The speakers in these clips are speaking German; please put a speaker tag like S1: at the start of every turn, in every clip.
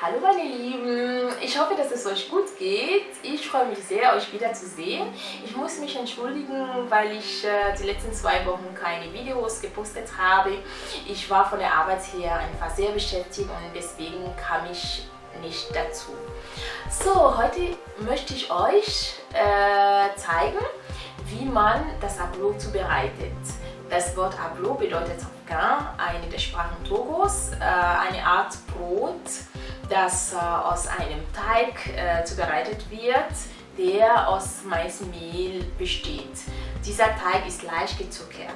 S1: Hallo meine Lieben, ich hoffe, dass es euch gut geht. Ich freue mich sehr, euch wieder zu sehen. Ich muss mich entschuldigen, weil ich äh, die letzten zwei Wochen keine Videos gepostet habe. Ich war von der Arbeit her einfach sehr beschäftigt und deswegen kam ich nicht dazu. So, heute möchte ich euch äh, zeigen, wie man das Ablo zubereitet. Das Wort Ablo bedeutet Afghan, eine der Sprachen Togos, äh, eine Art Brot, das äh, aus einem Teig äh, zubereitet wird, der aus Maismehl besteht. Dieser Teig ist leicht gezuckert.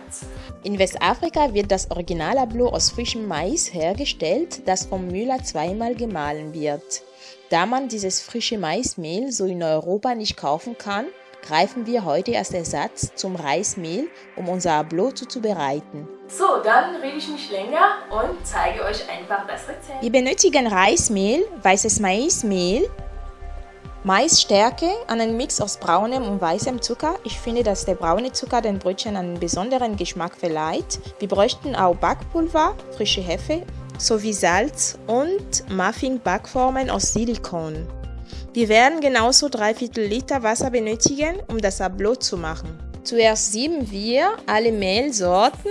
S2: In Westafrika wird das Original Ablo aus frischem Mais hergestellt, das vom Müller zweimal gemahlen wird. Da man dieses frische Maismehl so in Europa nicht kaufen kann, greifen wir heute als Ersatz zum Reismehl, um unser Ablo zuzubereiten.
S1: So, dann rede ich nicht länger und zeige euch einfach das Rezept.
S2: Wir benötigen Reismehl, weißes Maismehl, Maisstärke, einen Mix aus braunem und weißem Zucker. Ich finde, dass der braune Zucker den Brötchen einen besonderen Geschmack verleiht. Wir bräuchten auch Backpulver, frische Hefe sowie Salz und Muffin-Backformen aus Silikon. Wir werden genauso 3 Viertel Liter Wasser benötigen, um das Ablo zu machen. Zuerst sieben wir alle Mehlsorten,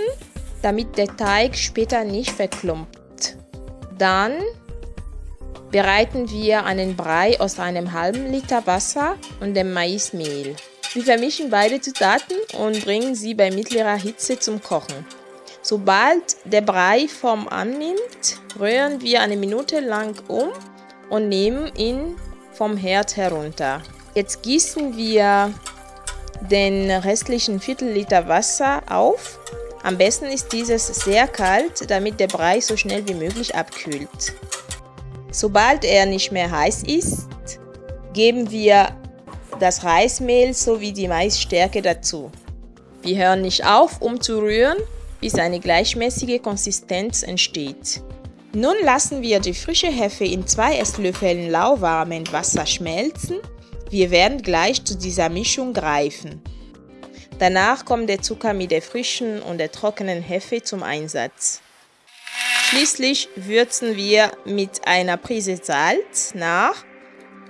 S2: damit der Teig später nicht verklumpt. Dann bereiten wir einen Brei aus einem halben Liter Wasser und dem Maismehl. Wir vermischen beide Zutaten und bringen sie bei mittlerer Hitze zum Kochen. Sobald der Brei Form annimmt, rühren wir eine Minute lang um und nehmen ihn vom Herd herunter. Jetzt gießen wir den restlichen Viertel Liter Wasser auf. Am besten ist dieses sehr kalt, damit der Brei so schnell wie möglich abkühlt. Sobald er nicht mehr heiß ist, geben wir das Reismehl sowie die Maisstärke dazu. Wir hören nicht auf, um zu rühren, bis eine gleichmäßige Konsistenz entsteht. Nun lassen wir die frische Hefe in zwei Esslöffeln lauwarmem Wasser schmelzen. Wir werden gleich zu dieser Mischung greifen. Danach kommt der Zucker mit der frischen und der trockenen Hefe zum Einsatz. Schließlich würzen wir mit einer Prise Salz nach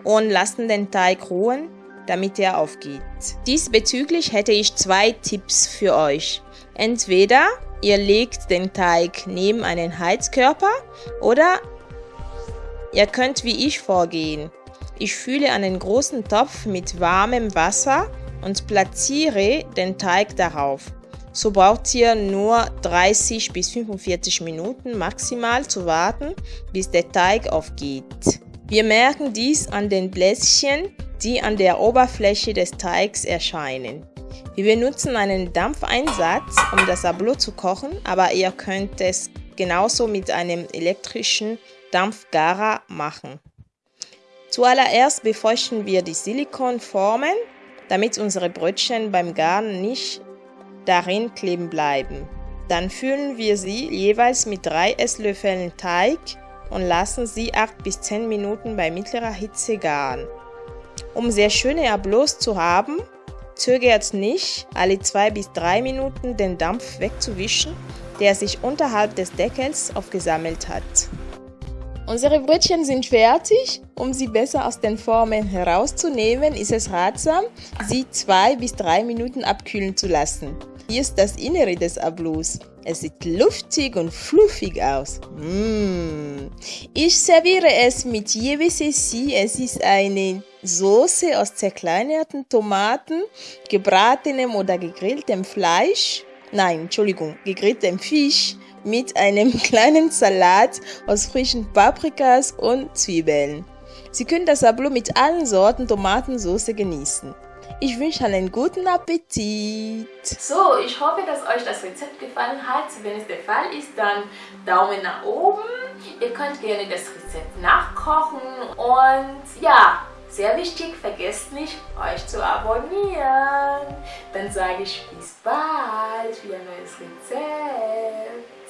S2: und lassen den Teig ruhen, damit er aufgeht. Diesbezüglich hätte ich zwei Tipps für euch. Entweder Ihr legt den Teig neben einen Heizkörper oder ihr könnt wie ich vorgehen. Ich fülle einen großen Topf mit warmem Wasser und platziere den Teig darauf. So braucht ihr nur 30 bis 45 Minuten maximal zu warten, bis der Teig aufgeht. Wir merken dies an den Bläschen, die an der Oberfläche des Teigs erscheinen. Wir benutzen einen Dampfeinsatz, um das Ablo zu kochen, aber ihr könnt es genauso mit einem elektrischen Dampfgarer machen. Zuallererst befeuchten wir die Silikonformen, damit unsere Brötchen beim Garen nicht darin kleben bleiben. Dann füllen wir sie jeweils mit drei Esslöffeln Teig und lassen sie 8 bis 10 Minuten bei mittlerer Hitze garen. Um sehr schöne Ablos zu haben, Zögert nicht, alle zwei bis drei Minuten den Dampf wegzuwischen, der sich unterhalb des Deckels aufgesammelt hat. Unsere Brötchen sind fertig. Um sie besser aus den Formen herauszunehmen, ist es ratsam, sie zwei bis drei Minuten abkühlen zu lassen. Hier ist das Innere des Ablos. Es sieht luftig und fluffig aus. Mmh. Ich serviere es mit Yevesesi. Es ist eine Soße aus zerkleinerten Tomaten, gebratenem oder gegrilltem Fleisch. Nein, Entschuldigung, gegrilltem Fisch mit einem kleinen Salat aus frischen Paprikas und Zwiebeln. Sie können das Ablo mit allen Sorten Tomatensauce genießen. Ich wünsche einen guten Appetit.
S1: So, ich hoffe, dass euch das Rezept gefallen hat. Wenn es der Fall ist, dann Daumen nach oben. Ihr könnt gerne das Rezept nachkochen. Und ja, sehr wichtig, vergesst nicht, euch zu abonnieren. Dann sage ich bis bald für ein neues Rezept.